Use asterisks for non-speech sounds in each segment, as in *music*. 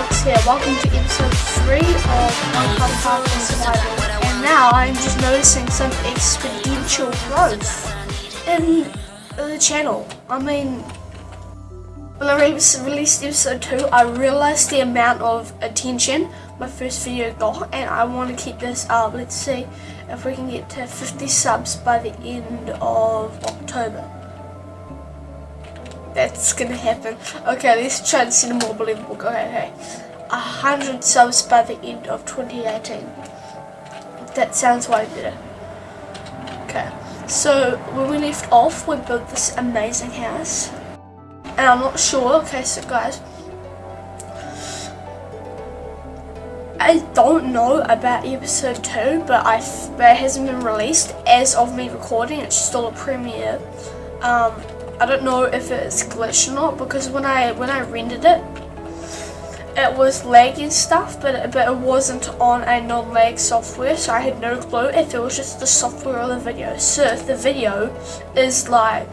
Vlogs here. Welcome to episode 3 of Minecraft Hardcore Survival. And now I'm just noticing some exponential growth in the channel. I mean, when I released episode 2, I realized the amount of attention my first video got. And I want to keep this up. Let's see if we can get to 50 subs by the end of October that's gonna happen. Okay, let's try and see more believable. Okay, okay. A hundred subs by the end of 2018. That sounds way better. Okay, so when we left off, we built this amazing house. And I'm not sure, okay, so guys, I don't know about episode 2, but, I, but it hasn't been released as of me recording, it's still a premiere. Um, I don't know if it's glitched or not because when I when I rendered it, it was lagging stuff, but it, but it wasn't on a non-lag software, so I had no clue if it was just the software or the video. So if the video is like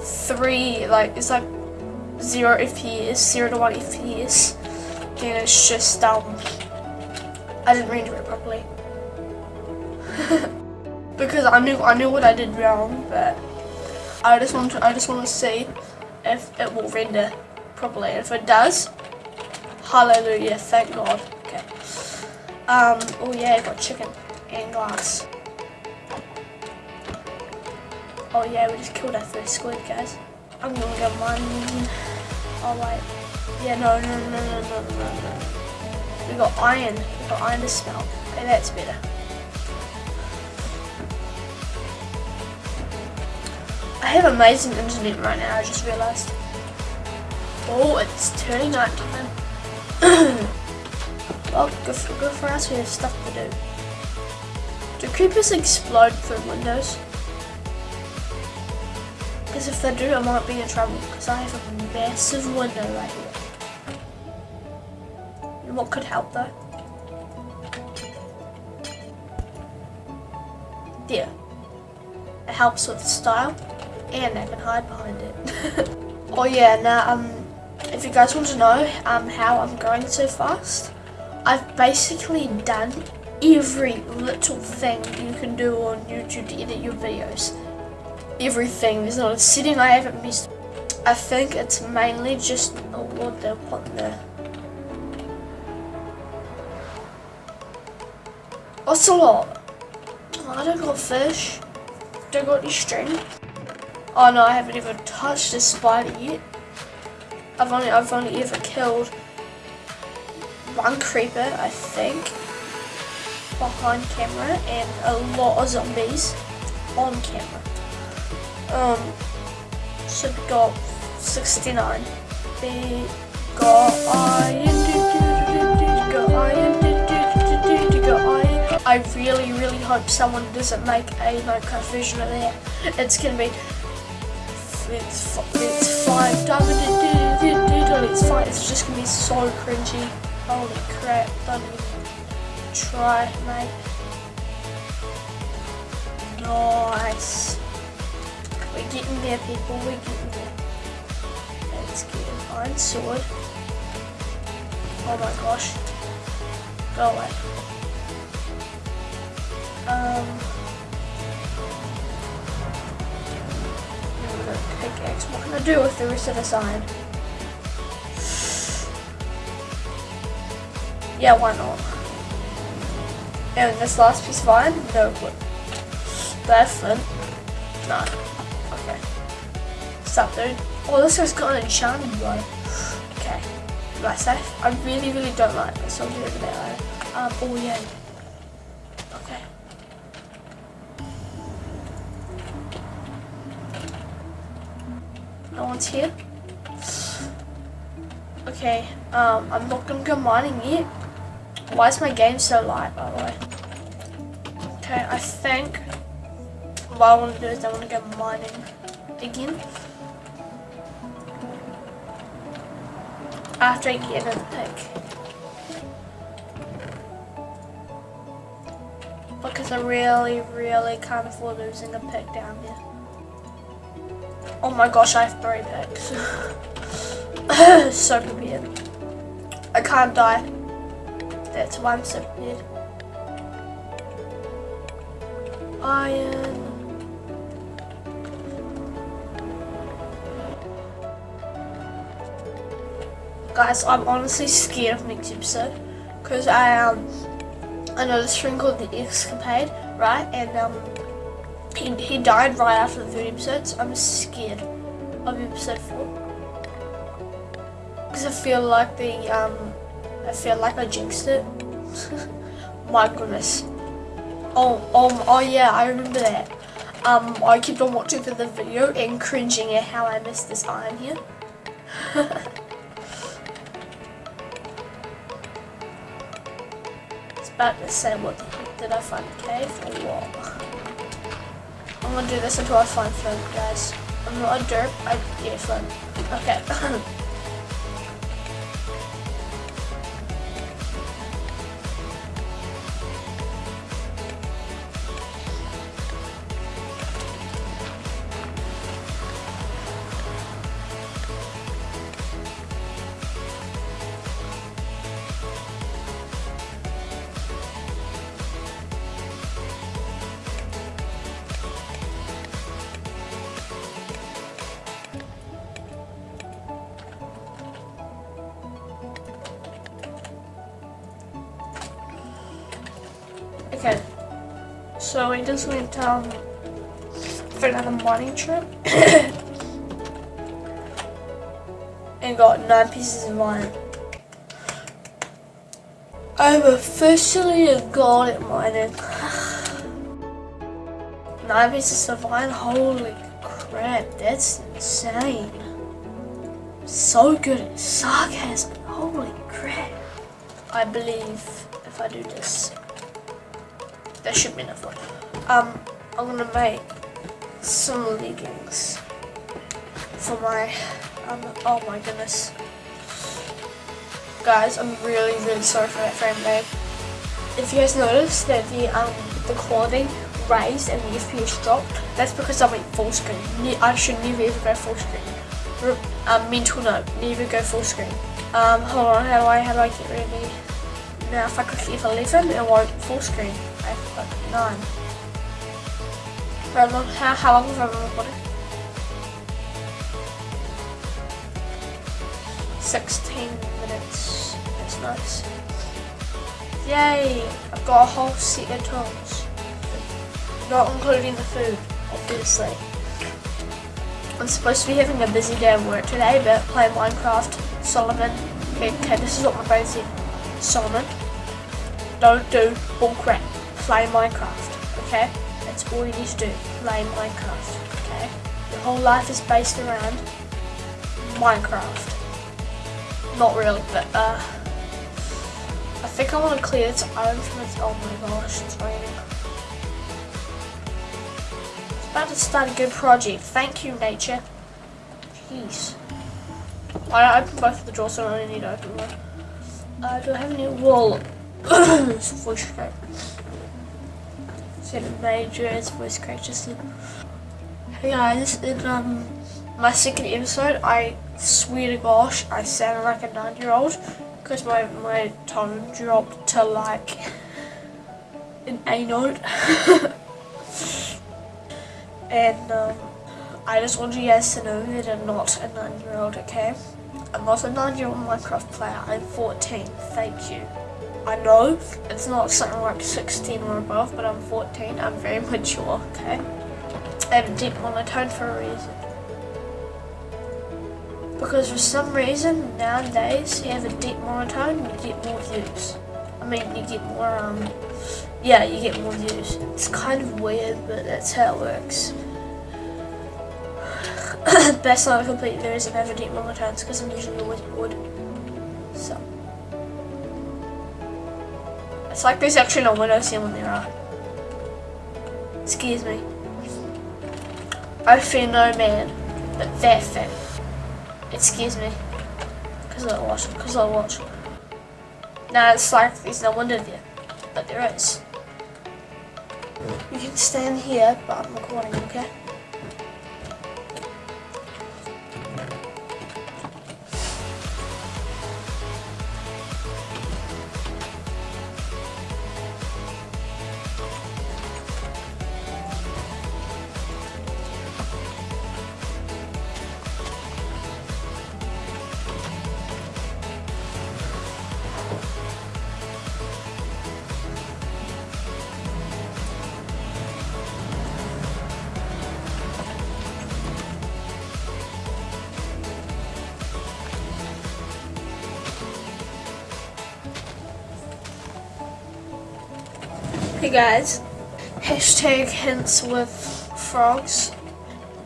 three, like it's like zero FPS, zero to one FPS, then it's just um, I didn't render it properly *laughs* because I knew I knew what I did wrong, but. I just want to I just want to see if it will render properly. If it does, hallelujah, thank God. Okay. Um. Oh yeah, I got chicken and glass. Oh yeah, we just killed our first squid, guys. I'm gonna go mining. Oh wait. Yeah, no, no, no, no, no, no, no. We got iron. We got iron to smelt. Okay, that's better. I have amazing internet right now, I just realised. Oh, it's turning night *coughs* time. well, good for, good for us, we have stuff to do. Do creepers explode through windows? Because if they do, I might be in trouble, because I have a massive window right here. And what could help though? There. It helps with style and I can hide behind it. *laughs* oh yeah, now um, if you guys want to know um, how I'm growing so fast, I've basically done every little thing you can do on YouTube to edit your videos. Everything, there's not a setting I haven't missed. I think it's mainly just, oh what they're putting there. Ocelot. Oh, I don't got fish. Don't got any string. Oh no, I haven't even touched a spider yet. I've only I've only ever killed one creeper, I think, behind camera, and a lot of zombies on camera. Um, so we got 69. We got. I really, really hope someone doesn't make a Minecraft version of that. It's gonna be it's it's fine. It's fine. It's just gonna be so cringy. Holy crap! Don't even try, mate. Nice. We're getting there, people. We're getting there. Let's get an iron sword. Oh my gosh. Go away. Um. Pickaxe. What can I do with the rest of the sign? Yeah, why not? And this last piece of iron? No. That flint? No. Okay. Stop, dude. Oh, this guy's got an enchanted one. Okay. I safe? I really, really don't like this. I'll do it later. Um, oh yeah. No one's here. Okay, um, I'm not gonna go mining yet. Why is my game so light, by the way? Okay, I think what I want to do is I want to go mining again. After I get another pick. Because I really, really can't afford losing a pick down here. Oh my gosh, I have three picks. *laughs* so prepared. I can't die. That's why I'm so weird. Iron. Guys, I'm honestly scared of next episode because I um I know this thing called the Escapade, right? And um he, he died right after the third episode, so I'm scared of episode four because I feel like the um I feel like I jinxed it. *laughs* My goodness. Oh, oh, oh yeah, I remember that. Um, I kept on watching for the video and cringing at how I missed this iron here. *laughs* it's about to say what the heck did I find a cave or what? I'm gonna do this until I find flint, guys. I'm not a derp, I yeah flint. Okay. *clears throat* Okay. So we just went um for another mining trip *coughs* and got nine pieces of iron. I'm officially a god at mining. *sighs* nine pieces of iron, holy crap, that's insane. So good at sarcasm, holy crap. I believe if I do this that should be enough Um, I'm gonna make some leggings for my, um, oh my goodness. Guys, I'm really, really sorry for that frame rate. If you guys noticed that the, um, the quality raised and the FPS dropped, that's because I went full screen. I should never ever go full screen. Um, mental note, never go full screen. Um, hold on, how do I, how do I get ready? Now if I click F11, it won't full screen. I got nine. How long, how, how long have I recording? 16 minutes. That's nice. Yay! I've got a whole set of tools. Not including the food, obviously. I'm supposed to be having a busy day of work today, but playing Minecraft, Solomon. Okay, okay, this is what my brain said. Solomon, don't do bullcrap play Minecraft, okay? That's all you need to do, play Minecraft, okay? Your whole life is based around Minecraft. Not really, but uh, I think I want to clear its own from its, oh my gosh, it's raining. It's about to start a good project, thank you nature. Jeez. I opened both of the drawers, so I only need to open one. Uh, do I have any wool? *coughs* voice seven majors voice crack just hey guys in um my second episode I swear to gosh I sounded like a nine year old because my my tone dropped to like *laughs* an A note *laughs* and um I just want you guys to know that I'm not a nine year old okay? I'm not a nine year old Minecraft player I'm 14 thank you I know it's not something like 16 or above, but I'm 14. I'm very *laughs* mature, okay? I have a deep monotone for a reason. Because for some reason, nowadays, you have a deep monotone, you get more views. I mean, you get more, um, yeah, you get more views. It's kind of weird, but that's how it works. *coughs* Best not a complete there is have a deep monotones because I'm usually always bored. So. It's like there's actually no windows here when there. Excuse me. I fear no man, but that thing. Excuse me. Because I watch, because I watch. Now it's like there's no window there, but there is. You can stand here, but I'm recording, okay? Hey guys, hashtag hints with frogs.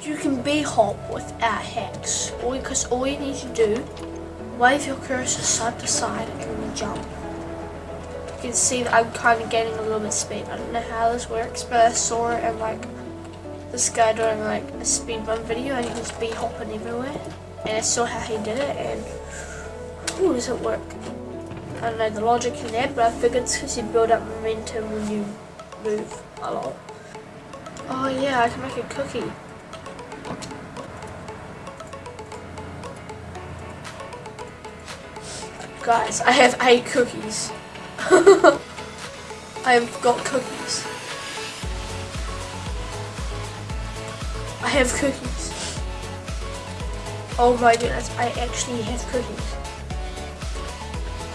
You can be hop without hacks, all because all you need to do, wave your cursor side to side and jump. You can see that I'm kind of gaining a little bit speed. I don't know how this works, but I saw it in like this guy doing like a speed run video and he was bee hopping everywhere. And I saw how he did it and ooh, does it work? I don't know the logic in there, but I figured it's because you build up momentum when you move a lot. Oh yeah, I can make a cookie. Guys, I have eight cookies. *laughs* I've got cookies. I have cookies. Oh my goodness, I actually have cookies.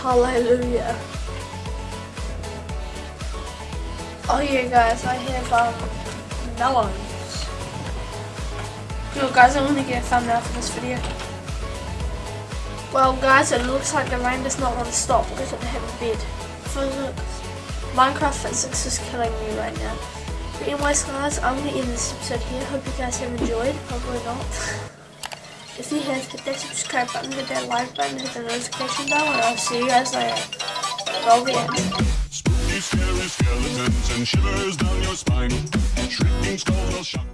Hallelujah. Oh yeah guys, I have um melons. Yo guys, I'm gonna get a thumbnail for this video. Well guys, it looks like the rain does not want to stop because I have a bed. Physics. Minecraft physics is killing me right now. But anyways guys, I'm to end this episode here. Hope you guys have enjoyed. Probably not. *laughs* if you have, hit that subscribe button, hit that like button, hit the notification bell, and I'll see you guys later. Roll the. Spooky, scary skeletons and shivers down your spine. Shrieking skulls will shock.